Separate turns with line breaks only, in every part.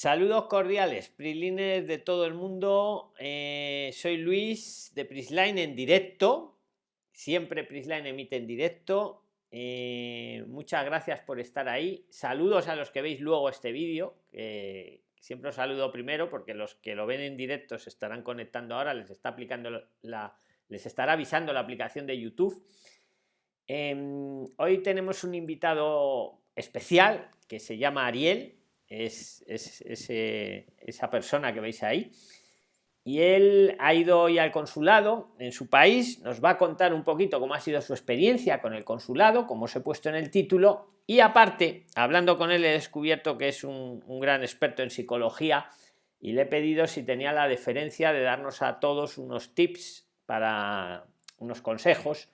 Saludos cordiales, Prislines de todo el mundo. Eh, soy Luis de Prisline en directo. Siempre Prisline emite en directo. Eh, muchas gracias por estar ahí. Saludos a los que veis luego este vídeo. siempre os saludo primero porque los que lo ven en directo se estarán conectando ahora. Les está aplicando la, les estará avisando la aplicación de YouTube. Em, hoy tenemos un invitado especial que se llama Ariel es, esa persona que veis ahí. Y él ha ido hoy al consulado en su país, nos va a contar un poquito cómo ha sido su experiencia con el consulado, como os he puesto en el título, y aparte, hablando con él he descubierto que es un, un gran experto en psicología y le he pedido si tenía la deferencia de darnos a todos unos tips para unos consejos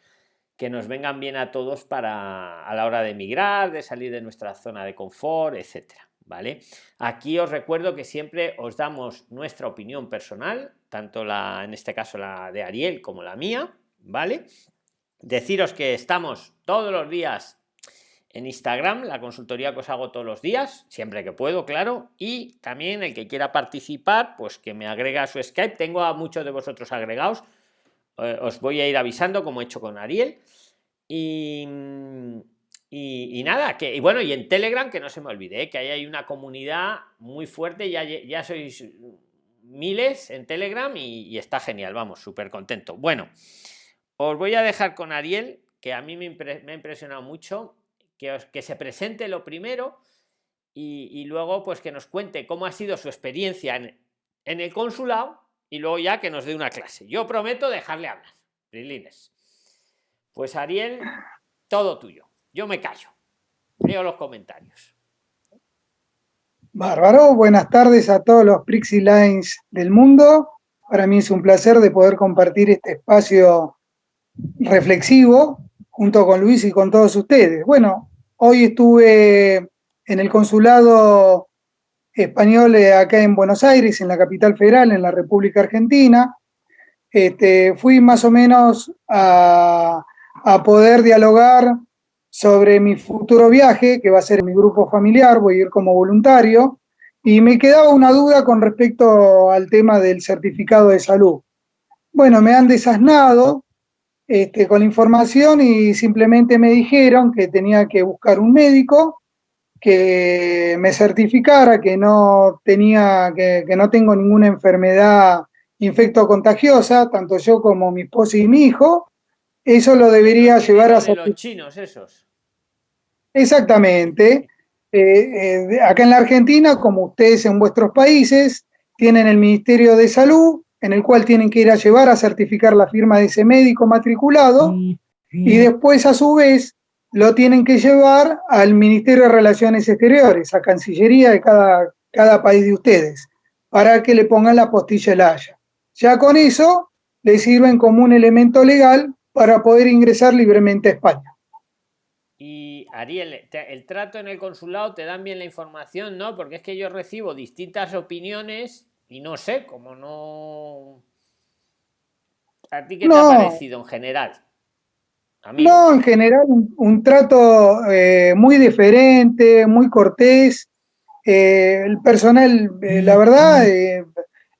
que nos vengan bien a todos para a la hora de emigrar, de salir de nuestra zona de confort, etcétera. ¿vale? Aquí os recuerdo que siempre os damos nuestra opinión personal, tanto la, en este caso la de Ariel como la mía, ¿vale? Deciros que estamos todos los días en Instagram, la consultoría que os hago todos los días, siempre que puedo, claro, y también el que quiera participar, pues que me agrega a su Skype, tengo a muchos de vosotros agregados, os voy a ir avisando como he hecho con Ariel, y y, nada, que y bueno, y en Telegram, que no se me olvide, que ahí hay una comunidad muy fuerte, ya, ya sois miles en Telegram y, está genial, vamos, súper contento. Bueno, os voy a dejar con Ariel, que a mí me, ha impresionado mucho, que, os, que se presente lo primero y, luego pues que nos cuente cómo ha sido su experiencia en, en el consulado y luego ya que nos dé una clase. Yo prometo dejarle hablar. Brilines. Pues Ariel, todo tuyo. Yo me callo. Leo los comentarios.
Bárbaro, buenas tardes a todos los Prixie Lines del mundo. Para mí es un placer de poder compartir este espacio reflexivo junto con Luis y con todos ustedes. Bueno, hoy estuve en el consulado español acá en Buenos Aires, en la capital federal, en la República Argentina. Este, fui más o menos a, a poder dialogar sobre mi futuro viaje, que va a ser mi grupo familiar, voy a ir como voluntario, y me quedaba una duda con respecto al tema del certificado de salud. Bueno, me han desasnado este, con la información y simplemente me dijeron que tenía que buscar un médico que me certificara que no tenía, que, que no tengo ninguna enfermedad infecto-contagiosa, tanto yo como mi esposa y mi hijo, eso lo debería llevar a...
ser los chinos esos.
Exactamente. Eh, eh, acá en la Argentina, como ustedes en vuestros países, tienen el Ministerio de Salud, en el cual tienen que ir a llevar a certificar la firma de ese médico matriculado, y después a su vez lo tienen que llevar al Ministerio de Relaciones Exteriores, a Cancillería de cada, cada país de ustedes, para que le pongan la postilla el haya. Ya con eso le sirven como un elemento legal para poder ingresar libremente a España.
Y Ariel, el trato en el consulado te dan bien la información, ¿no? Porque es que yo recibo distintas opiniones y no sé, como no... ¿A ti qué te ha parecido en general?
No, en general un, trato eh, muy diferente, muy cortés. Eh, el personal, eh, la verdad,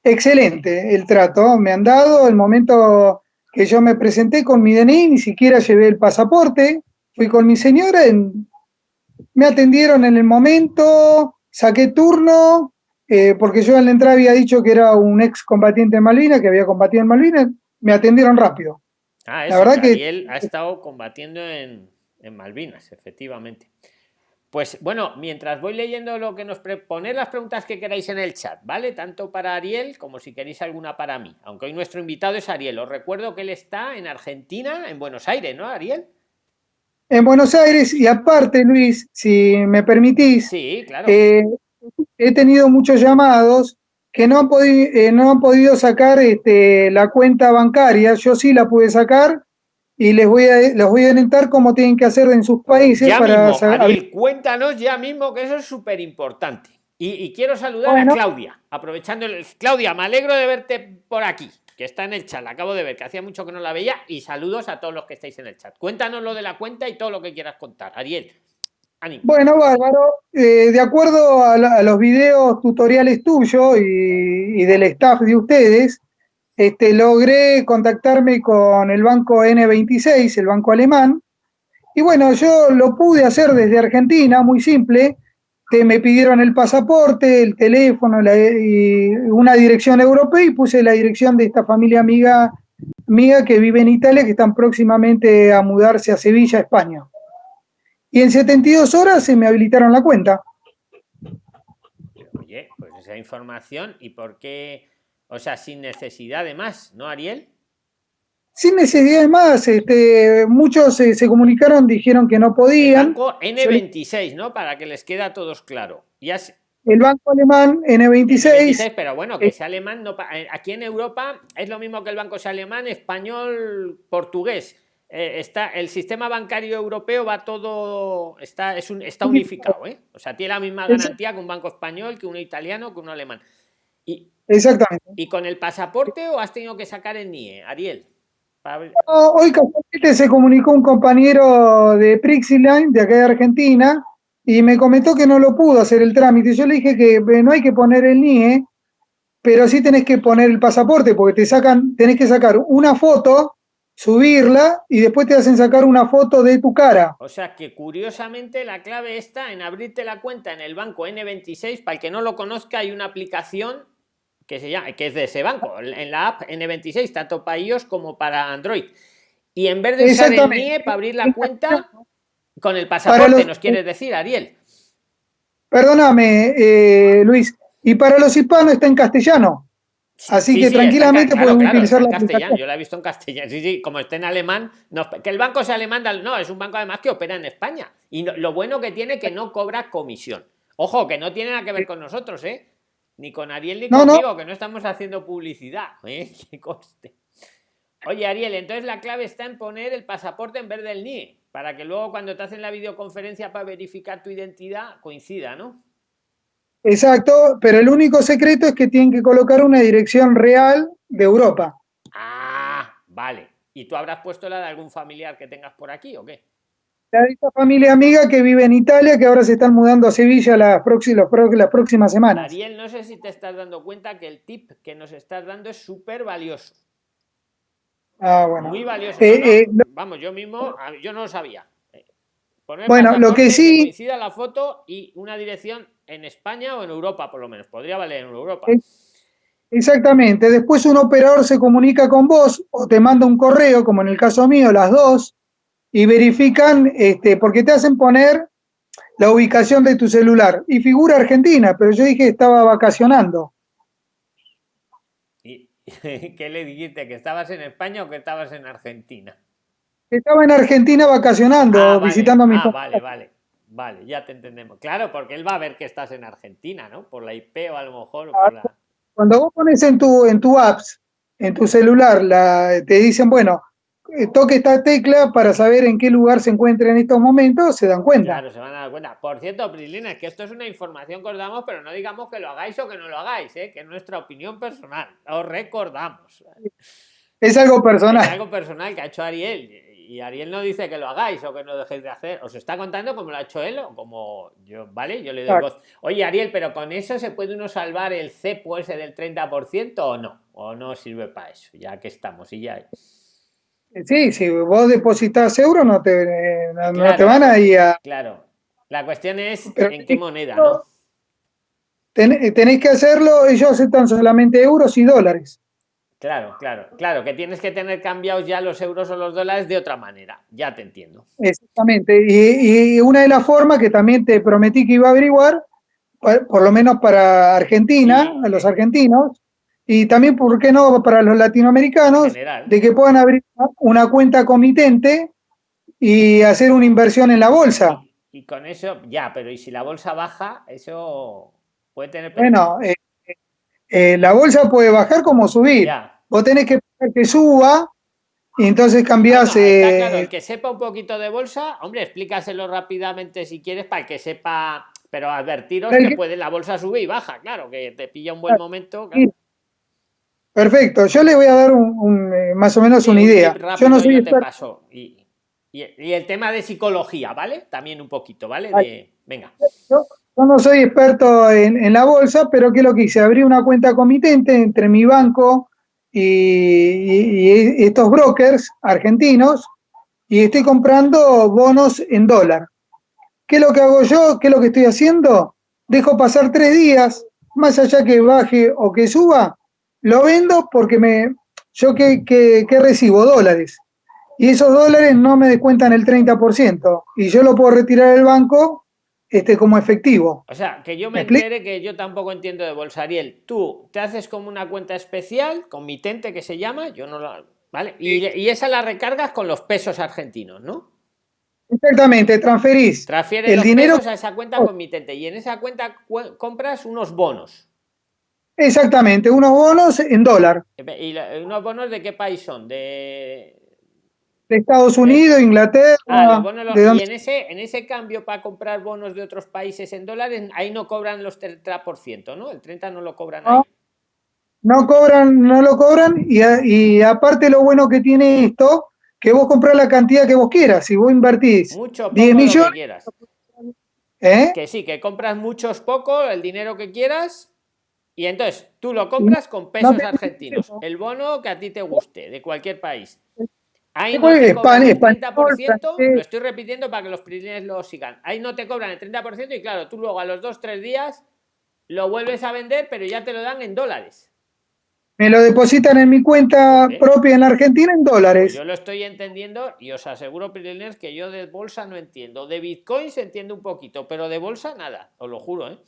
excelente el trato. Me han dado el momento que yo me presenté con mi DNI, ni siquiera llevé el pasaporte fui con mi señora, me atendieron en el momento, saqué turno, porque yo en la entrada había dicho que era un ex combatiente de Malvinas, que había combatido en Malvinas, me atendieron rápido.
Ah, la verdad que él ha estado combatiendo en, Malvinas, efectivamente. Pues bueno, mientras voy leyendo lo que nos poned las preguntas que queráis en el chat, ¿vale? Tanto para Ariel como si queréis alguna para mí. Aunque hoy nuestro invitado es Ariel. Os recuerdo que él está en Argentina, en Buenos Aires, ¿no, Ariel?
en Buenos Aires y aparte, Luis, si me permitís, eh, he tenido muchos llamados que no han, podido, eh, no han podido sacar este, la cuenta bancaria, yo sí la pude sacar y les voy a, les voy a orientar cómo tienen que hacer en sus países.
para cuéntanos ya mismo que eso es súper importante. Y, quiero saludar a Claudia, aprovechando el... Claudia, me alegro de verte por aquí que está en el chat, la acabo de ver, que hacía mucho que no la veía, y saludos a todos los que estáis en el chat. Cuéntanos lo de la cuenta y todo lo que quieras contar. Ariel.
Bueno, bárbaro. Eh, de acuerdo a, los videos tutoriales tuyos y, del staff de ustedes, este, logré contactarme con el banco N26, el banco alemán. Y bueno, yo lo pude hacer desde Argentina, muy simple. Me pidieron el pasaporte, el teléfono una dirección europea y puse la dirección de esta familia amiga mía que vive en Italia, que están próximamente a mudarse a Sevilla, España y en 72 horas se me habilitaron la cuenta.
Oye, pues esa información, ¿y por qué? O sea, sin necesidad de más, ¿no, Ariel?
Sin necesidad de más, este, muchos se, comunicaron, dijeron que no podían.
El banco N26, ¿no? Para que les quede a todos claro. Ya
El banco alemán N26.
pero bueno, que sea alemán, no, eh, aquí en Europa es lo mismo que el banco sea alemán, español, portugués eh, está el sistema bancario europeo va todo está es un está unificado. ¿eh? o sea tiene la misma garantía que un banco español que uno italiano que uno alemán. Y
exactamente.
y con el pasaporte o has tenido que sacar el NIE Ariel
hoy se comunicó un compañero de Prixiline de acá de Argentina y me comentó que no lo pudo hacer el trámite. Yo le dije que no hay que poner el NIE pero sí tenés que poner el pasaporte porque te sacan tenés que sacar una foto subirla y después te hacen sacar una foto de tu cara.
O sea que curiosamente la clave está en abrirte la cuenta en el banco N26. Para el que no lo conozca, hay una aplicación que se llama, que es de ese banco, en la app N26, tanto para iOS como para Android. Y en vez de usar el NIE para abrir la cuenta, con el pasaporte, nos quieres decir, Ariel.
Perdóname, eh, Luis. Y para los hispanos está en castellano. Así que tranquilamente pueden utilizar la
castellano. Yo la he visto en castellano. Sí, sí, como esté en alemán, que el banco sea alemán, no, es un banco además que opera en España. Y lo bueno que tiene que no cobra comisión. Ojo, que no tiene nada que ver con nosotros, ¿eh? Ni con Ariel ni conmigo, que no estamos haciendo publicidad. ¿eh? Coste. Oye, Ariel, entonces la clave está en poner el pasaporte en vez del NIE, para que luego cuando te hacen la videoconferencia para verificar tu identidad coincida, ¿no?
Exacto, pero el único secreto es que tienen que colocar una dirección real de Europa.
Ah, vale. ¿Y tú habrás puesto la de algún familiar que tengas por aquí o qué?
La de esta familia amiga que vive en Italia, que ahora se están mudando a Sevilla las próximas, las próximas semanas.
Ariel, no sé si te estás dando cuenta que el tip que nos estás dando es súper valioso.
Ah, bueno.
Muy valioso. Eh, eh, Vamos, yo mismo, yo no lo sabía. Eh,
bueno, lo que sí...
coincida la foto y una dirección en España o en Europa, por lo menos. Podría valer en Europa.
Exactamente. Después un operador se comunica con vos o te manda un correo, como en el caso mío, las dos, y verifican, este, porque te hacen poner la ubicación de tu celular. Y figura Argentina, pero yo dije que estaba vacacionando.
¿Y qué le dijiste? ¿Que estabas en España o que estabas en Argentina?
Estaba en Argentina vacacionando, ah, visitando a mi
ah, Vale, vale. Vale, ya te entendemos. Claro, porque él va a ver que estás en Argentina, ¿no? Por la IP o a lo mejor.
Cuando vos pones en tu, en tu apps, en tu celular, la, te dicen, bueno, eh, toque esta tecla para saber en qué lugar se encuentra en estos momentos, se dan cuenta.
Claro, se van a dar cuenta. Por cierto, Prislina, es que esto es una información que os damos, pero no digamos que lo hagáis o que no lo hagáis, ¿eh? que es nuestra opinión personal. Os recordamos.
Es algo personal.
Es algo personal que ha hecho Ariel y Ariel no dice que lo hagáis o que no dejéis de hacer. Os está contando como lo ha hecho él o como yo, ¿vale? Yo le doy voz. Oye, Ariel, pero con eso se puede uno salvar el cepo ese del 30% o no? ¿O no sirve para eso? Ya que estamos y ya.
Sí, si vos depositas euros no te, no, te van a ir a...
Claro. La cuestión es en qué moneda, ¿no?
tenéis que hacerlo, ellos aceptan solamente euros y dólares.
Claro, claro, claro, que tienes que tener cambiados ya los euros o los dólares de otra manera, ya te entiendo.
Exactamente, y, una de las formas que también te prometí que iba a averiguar, por, lo menos para Argentina, a los argentinos, y también, ¿por qué no?, para los latinoamericanos, de que puedan abrir una cuenta comitente y hacer una inversión en la bolsa.
Y, con eso, ya, pero ¿y si la bolsa baja? Eso puede tener...
Bueno, eh, eh, la bolsa puede bajar como subir. Vos tenés que que suba y entonces cambiás.
Eh, claro, el que sepa un poquito de bolsa, hombre, explícaselo rápidamente si quieres para el que sepa, pero advertiros que, puede la bolsa subir y baja, claro, que te pilla un buen momento.
Perfecto, yo le voy a dar un, eh, más o menos una idea. yo no soy
te paso y... Y, el tema de psicología, ¿vale? También un poquito, ¿vale? venga.
Yo, no soy experto en, la bolsa, pero ¿qué es lo que hice? Abrí una cuenta comitente entre mi banco y, estos brokers argentinos y estoy comprando bonos en dólar. ¿Qué es lo que hago yo? ¿Qué es lo que estoy haciendo? Dejo pasar tres días, más allá que baje o que suba, lo vendo porque me, yo que, que recibo dólares y esos dólares no me descuentan el 30% y yo lo puedo retirar del banco este, como efectivo.
O sea, que yo me, entere que yo tampoco entiendo de bolsa, Ariel. Tú te haces como una cuenta especial, comitente que se llama, yo no lo... ¿Vale? Y, esa la recargas con los pesos argentinos, ¿no?
Exactamente, transferís.
Transfieres el dinero a esa cuenta comitente y en esa cuenta compras unos bonos.
Exactamente, unos bonos en dólar.
¿Y unos bonos de qué país son? De
de Estados Unidos, Inglaterra. Ah,
y en ese, en ese cambio para comprar bonos de otros países en dólares, ahí no cobran los 30%, ¿no? El 30% no lo cobran ahí.
No cobran, no lo cobran, y, y, aparte lo bueno que tiene esto, que vos compras la cantidad que vos quieras. Si vos invertís
Mucho, 10 millones. Que, quieras. ¿Eh? que sí, que compras muchos poco, el dinero que quieras, y entonces tú lo compras con pesos argentinos. El bono que a ti te guste, de cualquier país. Ahí no te cobran el 30%, lo estoy repitiendo para que los primeros lo sigan. Ahí no te cobran el 30% y claro, tú luego a los 2-3 días lo vuelves a vender, pero ya te lo dan en dólares.
Me lo depositan en mi cuenta propia en Argentina en dólares.
yo lo estoy entendiendo y os aseguro, Piriners, que yo de bolsa no entiendo. De bitcoins entiendo un poquito, pero de bolsa nada, os lo juro, ¿eh?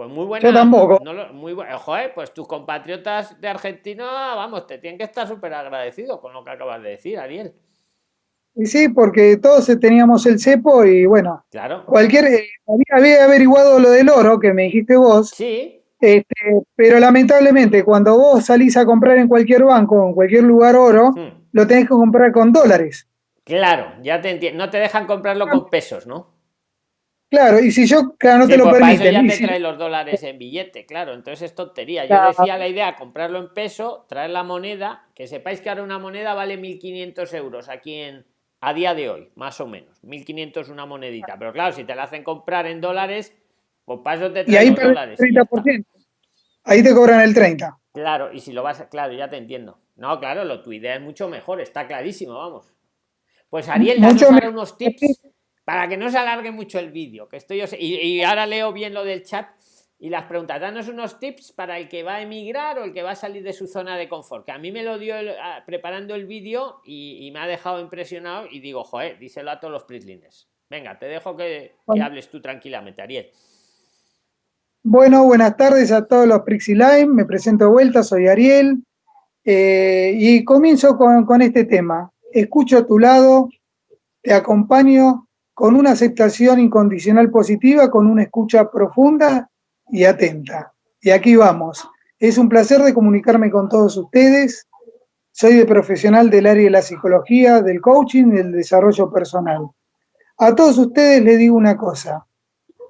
Pues muy buena.
Yo tampoco.
muy bueno. Joder, pues tus compatriotas de Argentina, vamos, te tienen que estar súper agradecidos con lo que acabas de decir, Ariel.
Y sí, porque todos teníamos el cepo y bueno.
Claro.
Cualquier. Eh, había, averiguado lo del oro que me dijiste vos.
Sí.
Este, pero lamentablemente, cuando vos salís a comprar en cualquier banco, en cualquier lugar oro, hmm. lo tenés que comprar con dólares.
Claro, ya te entiendo. No te dejan comprarlo con pesos, ¿no?
Claro, y si yo, claro, no te lo
pues
permiten.
ya te trae los dólares en billete, claro, entonces es tontería. Yo decía la idea, comprarlo en peso, traer la moneda, que sepáis que ahora una moneda vale 1.500 euros aquí en, a día de hoy, más o menos. 1.500 una monedita, pero claro, si te la hacen comprar en dólares, pues para eso te traen
y ahí
los dólares.
30%. Ahí te cobran el 30%.
Claro, y si lo vas, claro, ya te entiendo. No, claro, lo, tu idea es mucho mejor, está clarísimo, vamos. Pues Ariel, danos ahora unos tips para que no se alargue mucho el vídeo, que estoy y, ahora leo bien lo del chat y las preguntas. Danos unos tips para el que va a emigrar o el que va a salir de su zona de confort, que a mí me lo dio preparando el vídeo y, me ha dejado impresionado y digo, joder, díselo a todos los prislines. Venga, te dejo que, hables tú tranquilamente, Ariel.
Bueno, buenas tardes a todos los Prixline, me presento de vuelta, soy Ariel eh, y comienzo con, con este tema. Escucho a tu lado, te acompaño con una aceptación incondicional positiva, con una escucha profunda y atenta. Y aquí vamos. Es un placer de comunicarme con todos ustedes. Soy de profesional del área de la psicología, del coaching y del desarrollo personal. A todos ustedes les digo una cosa.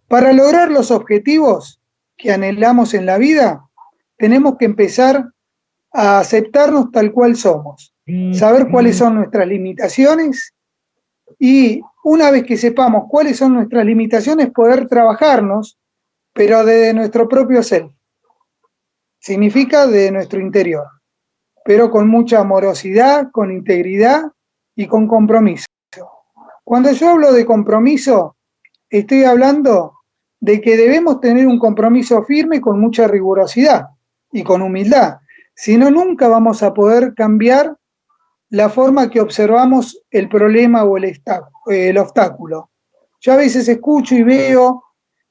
Para lograr los objetivos que anhelamos en la vida, tenemos que empezar a aceptarnos tal cual somos, saber cuáles son nuestras limitaciones y una vez que sepamos cuáles son nuestras limitaciones, poder trabajarnos, pero desde nuestro propio ser. Significa de nuestro interior, pero con mucha amorosidad, con integridad y con compromiso. Cuando yo hablo de compromiso, estoy hablando de que debemos tener un compromiso firme con mucha rigurosidad y con humildad. Si no, nunca vamos a poder cambiar la forma que observamos el problema o el, obstáculo. Yo a veces escucho y veo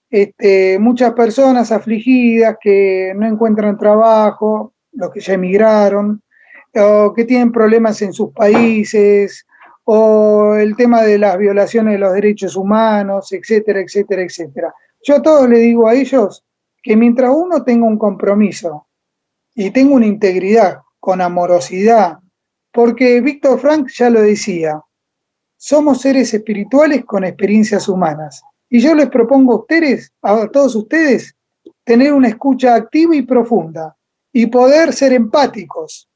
este, muchas personas afligidas que no encuentran trabajo, los que ya emigraron, o que tienen problemas en sus países, o el tema de las violaciones de los derechos humanos, etcétera, etcétera, etcétera. Yo a todos les digo a ellos que mientras uno tenga un compromiso y tenga una integridad con amorosidad, porque Víctor Frank ya lo decía, somos seres espirituales con experiencias humanas. Y yo les propongo a ustedes, a todos ustedes, tener una escucha activa y profunda y poder ser empáticos.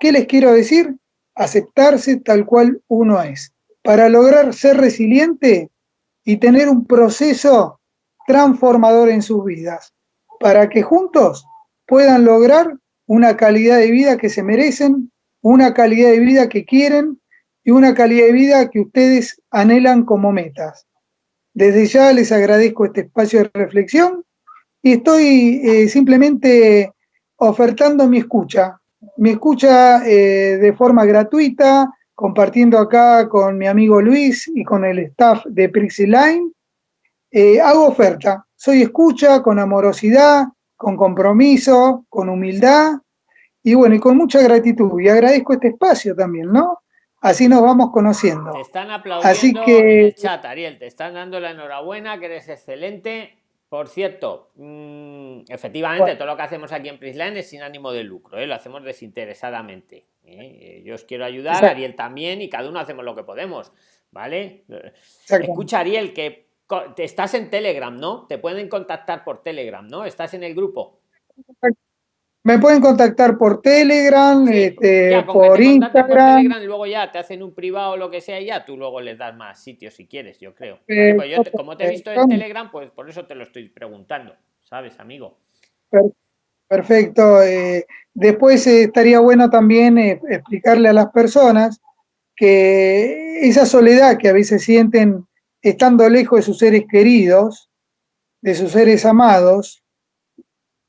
¿Qué les quiero decir? Aceptarse tal cual uno es. para lograr ser resiliente y tener un proceso transformador en sus vidas, para que juntos puedan lograr una calidad de vida que se merecen, una calidad de vida que quieren y una calidad de vida que ustedes anhelan como metas. Desde ya les agradezco este espacio de reflexión y estoy eh, simplemente ofertando mi escucha, mi escucha eh, de forma gratuita, compartiendo acá con mi amigo Luis y con el staff de Prixiline. Eh, hago oferta, soy escucha con amorosidad, con compromiso, con humildad y bueno, y con mucha gratitud. Y agradezco este espacio también, ¿no? Así nos vamos conociendo.
Te están aplaudiendo Así que... en el chat, Ariel, te están dando la enhorabuena, que eres excelente. Por cierto, mm, efectivamente, todo lo que hacemos aquí en Prisline es sin ánimo de lucro, ¿eh? lo hacemos desinteresadamente. ¿eh? Yo os quiero ayudar, Ariel también, y cada uno hacemos lo que podemos, ¿vale? Escucha, Ariel, que estás en Telegram, ¿no? Te pueden contactar por Telegram, ¿no? Estás en el grupo.
Me pueden contactar por Telegram, este, por Instagram. Telegram,
y luego ya te hacen un privado o lo que sea y ya tú luego les das más sitios si quieres, yo creo. Eh, como te he visto en Telegram, pues por eso te lo estoy preguntando, ¿sabes, amigo?
Perfecto. Eh, después eh, estaría bueno también explicarle a las personas que esa soledad que a veces sienten estando lejos de sus seres queridos, de sus seres amados,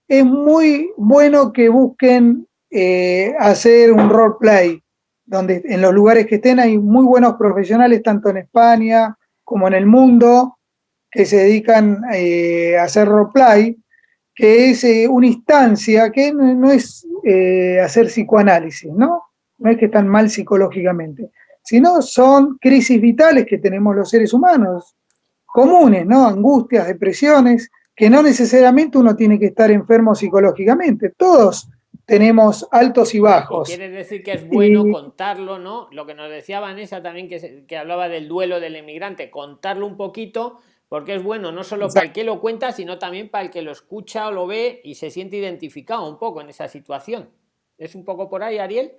es muy bueno que busquen eh, hacer un roleplay, donde en los lugares que estén hay muy buenos profesionales, tanto en España como en el mundo, que se dedican eh, a hacer roleplay, que es eh, una instancia que no, es hacer psicoanálisis, ¿no? No es que están mal psicológicamente, sino son crisis vitales que tenemos los seres humanos, comunes, ¿no? Angustias, depresiones, que no necesariamente uno tiene que estar enfermo psicológicamente, todos tenemos altos y bajos.
Quiere decir que es bueno contarlo, ¿no? Lo que nos decía Vanessa también, que, que hablaba del duelo del emigrante, contarlo un poquito, porque es bueno no solo para el que lo cuenta, sino también para el que lo escucha o lo ve y se siente identificado un poco en esa situación. ¿Es un poco por ahí, Ariel?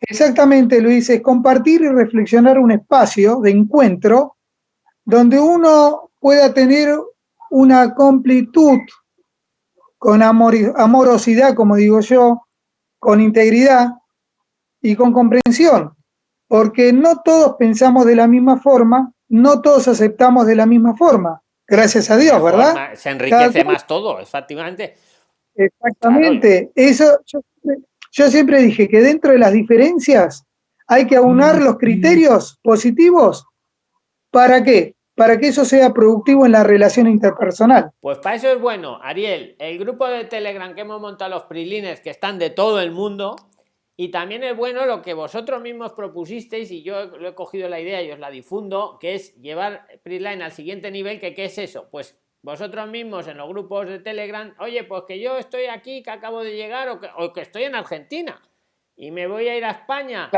Exactamente, Luis, es compartir y reflexionar un espacio de encuentro donde uno pueda tener una completud con amorosidad, como digo yo, con integridad y con comprensión, porque no todos pensamos de la misma forma, no todos aceptamos de la misma forma, gracias a Dios, ¿verdad?
Se enriquece más todo, efectivamente.
Exactamente, eso yo, siempre dije que dentro de las diferencias hay que aunar mm, los criterios positivos, ¿para qué? Para que eso sea productivo en la relación interpersonal.
Pues para eso es bueno, Ariel, el grupo de Telegram que hemos montado los prilines que están de todo el mundo, y también es bueno lo que vosotros mismos propusisteis, y yo lo he cogido la idea y os la difundo, que es llevar Prisline al siguiente nivel, que ¿qué es eso? Pues vosotros mismos en los grupos de Telegram, oye, pues que yo estoy aquí, que acabo de llegar, o que, o que estoy en Argentina, y me voy a ir a España.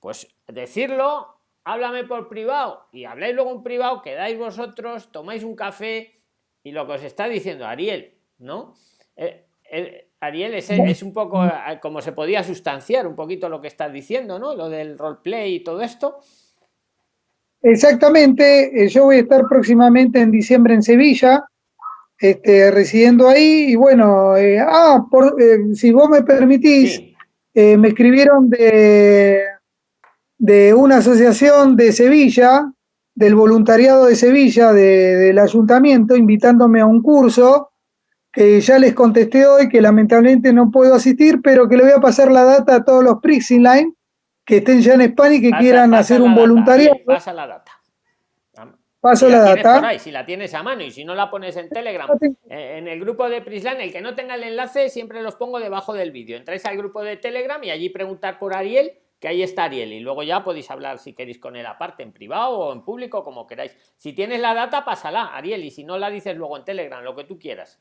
Pues decirlo háblame por privado y habláis luego en privado, quedáis vosotros, tomáis un café y lo que os está diciendo Ariel, ¿no? Eh, eh, Ariel es, es, un poco eh, como se podía sustanciar un poquito lo que estás diciendo, ¿no? Lo del roleplay y todo esto.
Exactamente, yo voy a estar próximamente en diciembre en Sevilla, este, residiendo ahí, y bueno, ah, por, si vos me permitís, me escribieron de, de una asociación de Sevilla, del voluntariado de Sevilla, del ayuntamiento, invitándome a un curso que ya les contesté hoy que lamentablemente no puedo asistir, pero que le voy a pasar la data a todos los Prixing Line que estén ya en España y que quieran hacer un voluntariado.
pasa la data.
Paso la, data.
si la tienes a mano y si no la pones en Telegram, eh, en el grupo de Prisline, el que no tenga el enlace siempre los pongo debajo del vídeo. Entráis al grupo de Telegram y allí preguntar por Ariel que ahí está Ariel y luego ya podéis hablar si queréis con él aparte, en privado o en público, como queráis. Si tienes la data, pásala, Ariel, y si no la dices luego en Telegram, lo que tú quieras.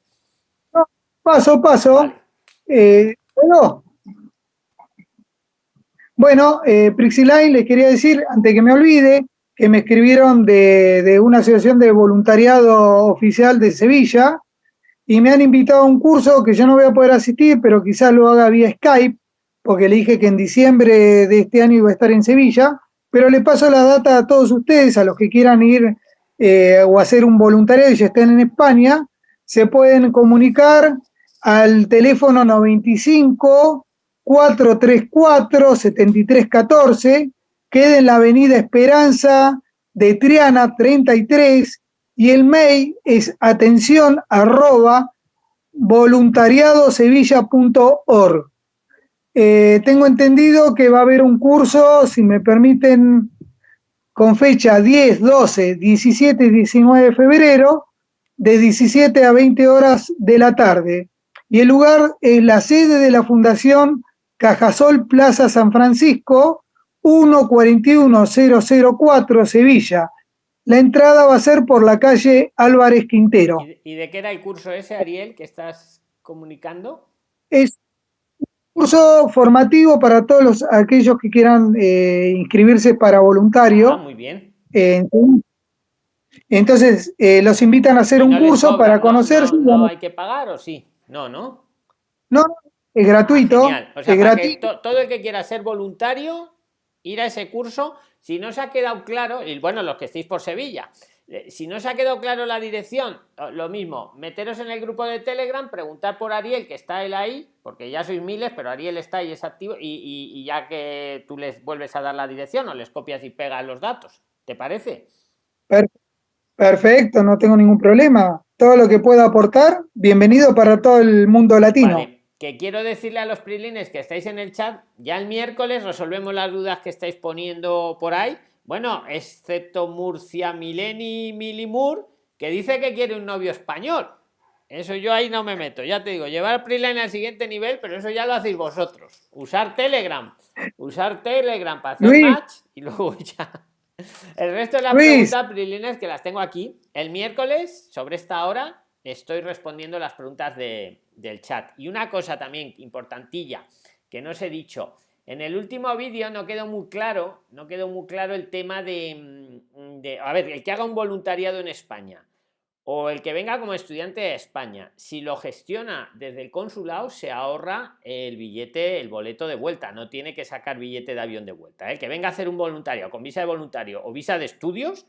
paso, paso. Eh, bueno, bueno eh, les quería decir, antes que me olvide, que me escribieron de, de una asociación de voluntariado oficial de Sevilla y me han invitado a un curso que yo no voy a poder asistir, pero quizás lo haga vía Skype, porque le dije que en diciembre de este año iba a estar en Sevilla, pero le paso la data a todos ustedes, a los que quieran ir eh, o hacer un voluntariado y ya estén en España, se pueden comunicar al teléfono 95 434 7314, queda en la avenida Esperanza de Triana 33 y el mail es atención arroba voluntariadosevilla.org. Eh, tengo entendido que va a haber un curso, si me permiten, con fecha 10, 12, 17 y 19 de febrero, de 17 a 20 horas de la tarde. Y el lugar es la sede de la Fundación Cajasol Plaza San Francisco, 141004, Sevilla. La entrada va a ser por la calle Álvarez Quintero.
¿Y de qué era el curso ese, Ariel, que estás comunicando?
Es curso formativo para todos los, aquellos que quieran eh, inscribirse para voluntario.
Ah, muy bien.
entonces, eh, los invitan a hacer un curso para conocerse.
No, hay que pagar o sí? No, ¿no?
No, es gratuito. es
gratuito. todo el que quiera ser voluntario, ir a ese curso, si no se ha quedado claro, y bueno, los que estéis por Sevilla, eh, si no se ha quedado claro la dirección, lo mismo, meteros en el grupo de Telegram, preguntar por Ariel, que está él ahí, porque ya sois miles, pero Ariel está ahí, es activo, y, ya que tú les vuelves a dar la dirección o les copias y pegas los datos, ¿te parece?
Perfecto, no tengo ningún problema. Todo lo que pueda aportar, bienvenido para todo el mundo latino
que quiero decirle a los prilines que estáis en el chat, ya el miércoles resolvemos las dudas que estáis poniendo por ahí. Bueno, excepto Murcia Mileni Milimur, que dice que quiere un novio español. Eso yo ahí no me meto, ya te digo, llevar Priline al siguiente nivel, pero eso ya lo hacéis vosotros. Usar Telegram, usar Telegram para hacer match y luego ya. El resto de las preguntas, Prilines, que las tengo aquí. El miércoles, sobre esta hora, estoy respondiendo las preguntas de, del chat. Y una cosa también importantilla que no os he dicho, en el último vídeo no quedó muy claro, no quedó muy claro el tema de, mm, de, a ver, el que haga un voluntariado en España o el que venga como estudiante de España, si lo gestiona desde el consulado, se ahorra el billete, el boleto de vuelta, no tiene que sacar billete de avión de vuelta. El ¿eh? que venga a hacer un voluntario con visa de voluntario o visa de estudios,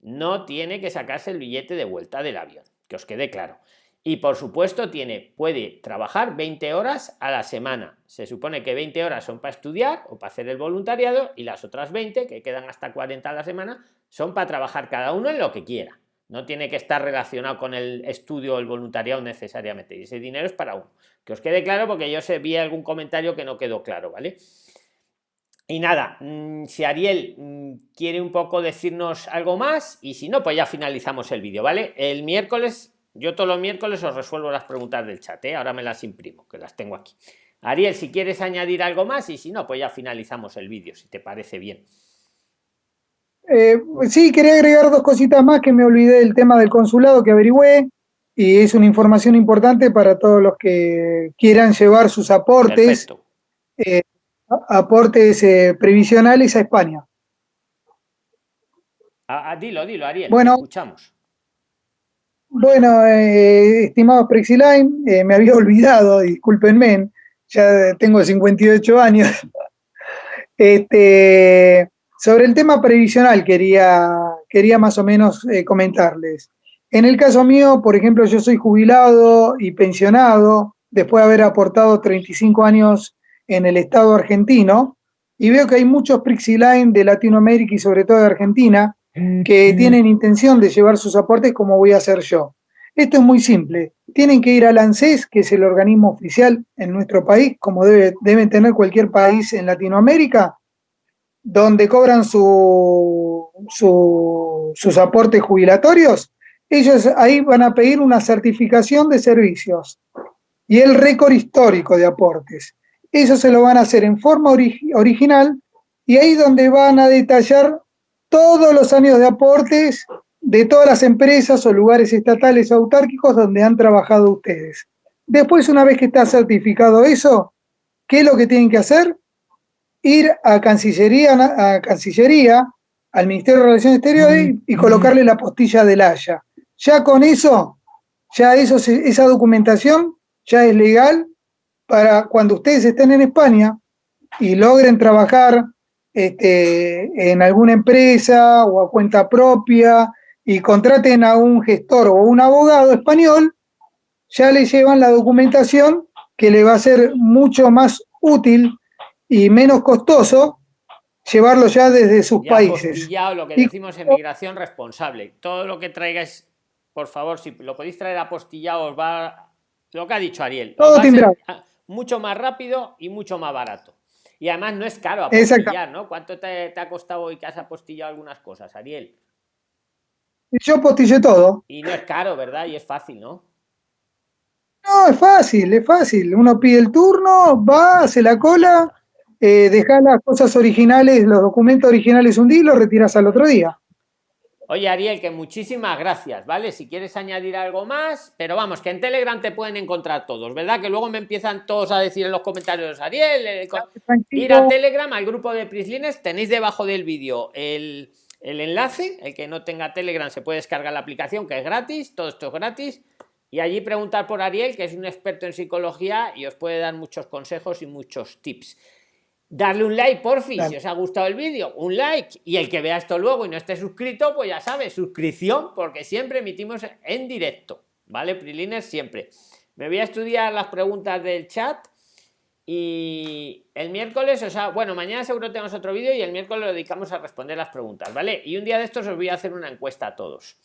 no tiene que sacarse el billete de vuelta del avión, que os quede claro. Y por supuesto tiene, puede trabajar 20 horas a la semana. Se supone que 20 horas son para estudiar o para hacer el voluntariado y las otras 20, que quedan hasta 40 a la semana, son para trabajar cada uno en lo que quiera. No tiene que estar relacionado con el estudio o el voluntariado necesariamente. Y ese dinero es para uno. Que os quede claro porque yo sé, vi algún comentario que no quedó claro, ¿vale? Y nada, mm, si Ariel mm, quiere un poco decirnos algo más y si no, pues ya finalizamos el vídeo, ¿vale? El miércoles yo todos los miércoles os resuelvo las preguntas del chat, ¿eh? ahora me las imprimo, que las tengo aquí. Ariel, si quieres añadir algo más y si no, pues ya finalizamos el vídeo, si te parece bien.
Eh, sí, quería agregar dos cositas más que me olvidé del tema del consulado que averigüé y es una información importante para todos los que quieran llevar sus aportes, eh, aportes eh, previsionales a España.
Ah, ah, dilo, dilo, Ariel, bueno, escuchamos.
Bueno, eh, estimado Prexiline, eh, me había olvidado, discúlpenme, ya tengo 58 años. Este, sobre el tema previsional quería, quería más o menos eh, comentarles. En el caso mío, por ejemplo, yo soy jubilado y pensionado después de haber aportado 35 años en el Estado argentino y veo que hay muchos Prixiline de Latinoamérica y sobre todo de Argentina que tienen intención de llevar sus aportes como voy a hacer yo. Esto es muy simple. Tienen que ir al ANSES, que es el organismo oficial en nuestro país, como debe, deben tener cualquier país en Latinoamérica, donde cobran su, sus aportes jubilatorios. Ellos ahí van a pedir una certificación de servicios y el récord histórico de aportes. Eso se lo van a hacer en forma original y ahí donde van a detallar todos los años de aportes de todas las empresas o lugares estatales o autárquicos donde han trabajado ustedes. Después, una vez que está certificado eso, ¿qué es lo que tienen que hacer? Ir a Cancillería, a Cancillería al Ministerio de Relaciones Exteriores y colocarle la postilla del Haya. Ya con eso, ya eso, esa documentación ya es legal para cuando ustedes estén en España y logren trabajar este, en alguna empresa o a cuenta propia y contraten a un gestor o un abogado español, ya le llevan la documentación que le va a ser mucho más útil y menos costoso llevarlo ya desde sus países.
lo que decimos en migración responsable. Todo lo que traigáis, por favor, si lo podéis traer apostillado, os va lo que ha dicho Ariel.
Todo
mucho más rápido y mucho más barato. Y además no es caro apostillar, ¿no? ¿Cuánto te, ha costado hoy que has apostillado algunas cosas, Ariel?
Yo apostillé todo.
Y no es caro, ¿verdad? Y es fácil, ¿no?
No, es fácil, es fácil. Uno pide el turno, va, hace la cola, eh, deja las cosas originales, los documentos originales un día y los retiras al otro día.
Oye, Ariel, que muchísimas gracias, ¿vale? Si quieres añadir algo más, pero vamos, que en Telegram te pueden encontrar todos, ¿verdad? Que luego me empiezan todos a decir en los comentarios, Ariel, eh, ir a Telegram, al grupo de Prislines, tenéis debajo del vídeo el, el enlace, el que no tenga Telegram se puede descargar la aplicación, que es gratis, todo esto es gratis, y allí preguntar por Ariel, que es un experto en psicología y os puede dar muchos consejos y muchos tips darle un like por fin si os ha gustado el vídeo un like. Y el que vea esto luego y no esté suscrito pues ya sabe suscripción porque siempre emitimos en directo vale prilines siempre. Me voy a estudiar las preguntas del chat y el miércoles o sea bueno mañana seguro tenemos otro vídeo y el miércoles lo dedicamos a responder las preguntas vale y un día de estos os voy a hacer una encuesta a todos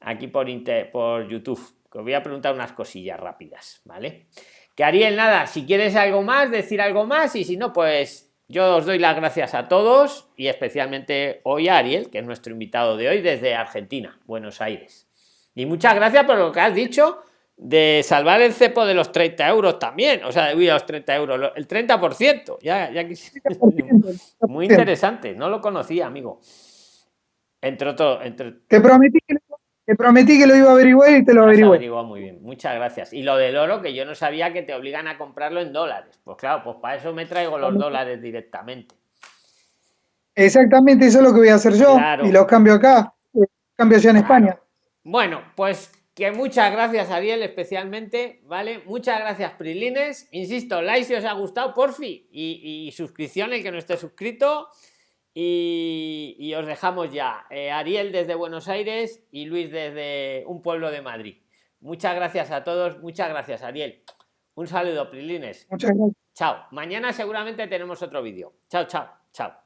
aquí por por youtube que os voy a preguntar unas cosillas rápidas vale que Ariel, nada, si quieres algo más, decir algo más y si no, pues yo os doy las gracias a todos y especialmente hoy a Ariel, que es nuestro invitado de hoy desde Argentina, Buenos Aires. Y muchas gracias por lo que has dicho de salvar el cepo de los 30 euros también, o sea, de los 30 euros, el 30%, ya, ya Muy interesante, no lo conocía, amigo. Entre otros, entre...
Te prometí que te prometí que lo iba a averiguar y te lo averigué.
muy bien, muchas gracias. Y lo del oro, que yo no sabía que te obligan a comprarlo en dólares. Pues claro, pues para eso me traigo los dólares directamente.
Exactamente, eso es lo que voy a hacer yo. Y los cambio acá, cambio ya en España.
Bueno, pues que muchas gracias Ariel especialmente, ¿vale? Muchas gracias Prilines. Insisto, like si os ha gustado, porfi. Y, y suscripción el que no esté suscrito. Y, os dejamos ya. Eh, Ariel desde Buenos Aires y Luis desde un pueblo de Madrid. Muchas gracias a todos. Muchas gracias, Ariel. Un saludo, Prilines.
Muchas gracias.
Chao. Mañana seguramente tenemos otro vídeo. Chao, chao, chao.